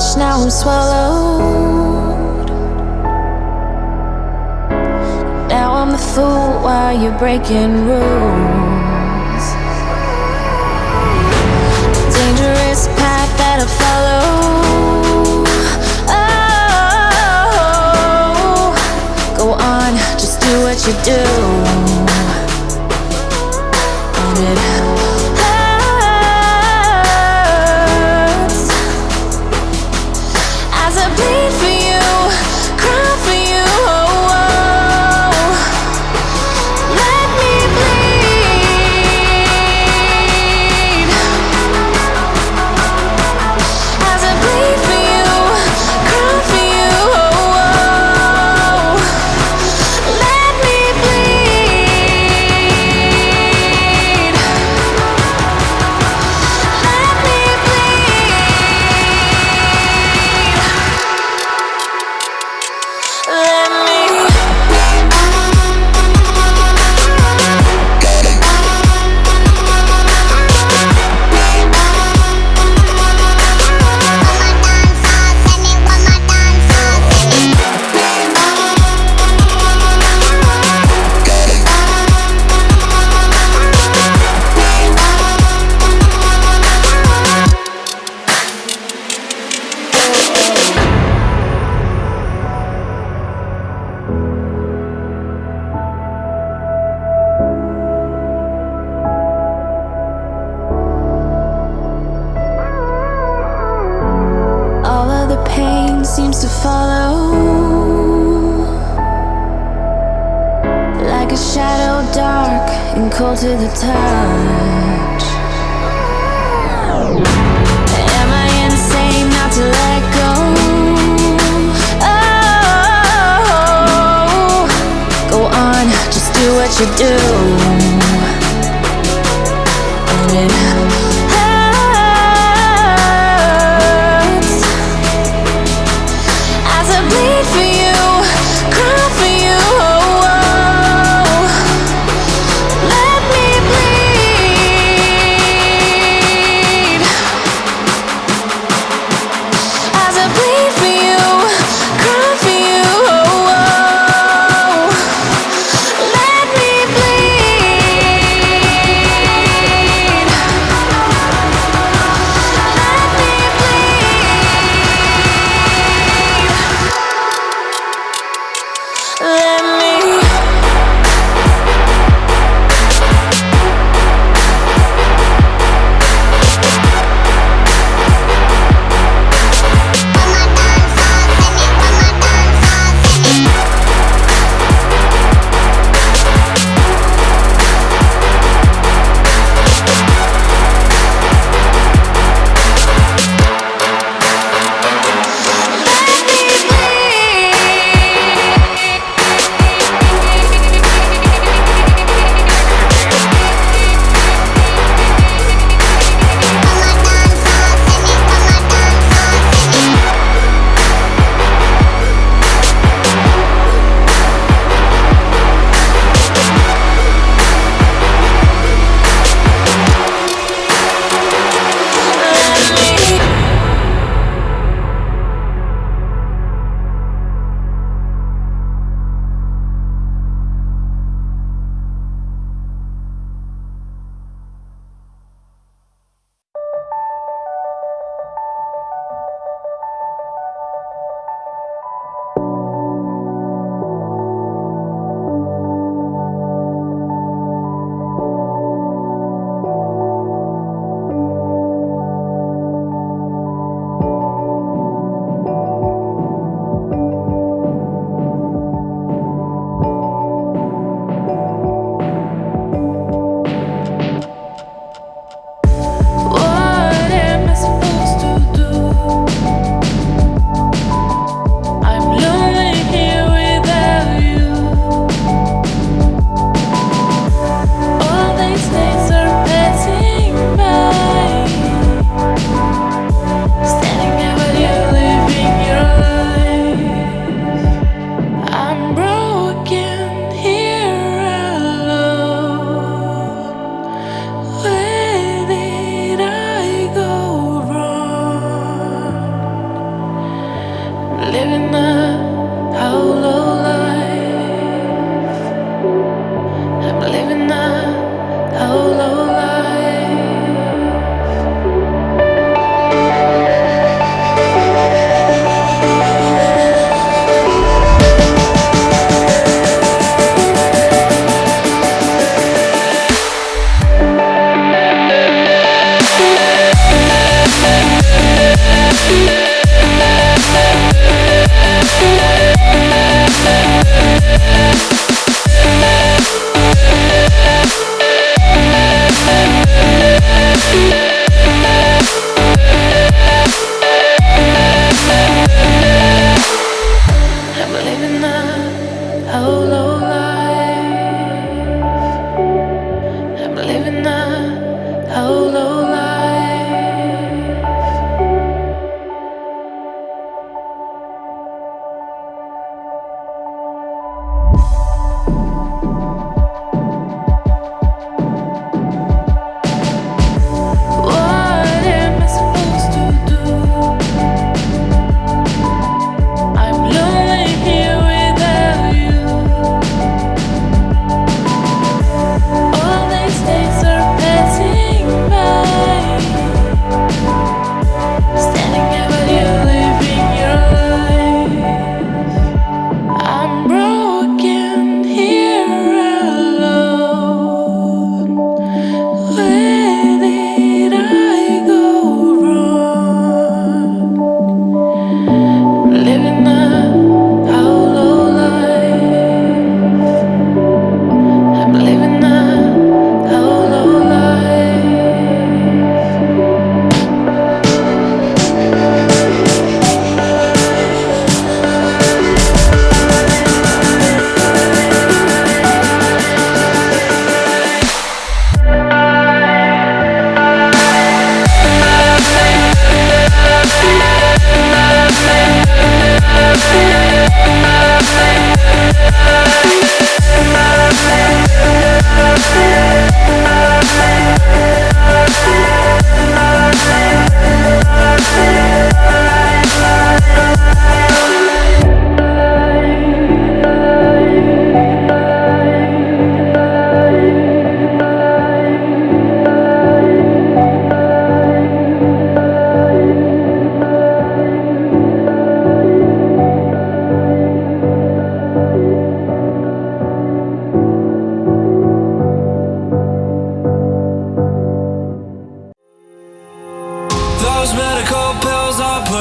much, now I'm swallowed. Now I'm the fool while you're breaking rules. Dangerous path that I follow. Oh, go on, just do what you do. To follow like a shadow, dark and cold to the touch. Am I insane not to let go? Oh, go on, just do what you do. And it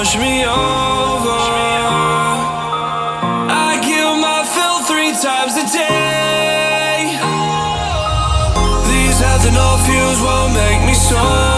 push me over. I my fill three times a day. These ethanol fuels won't make me sober.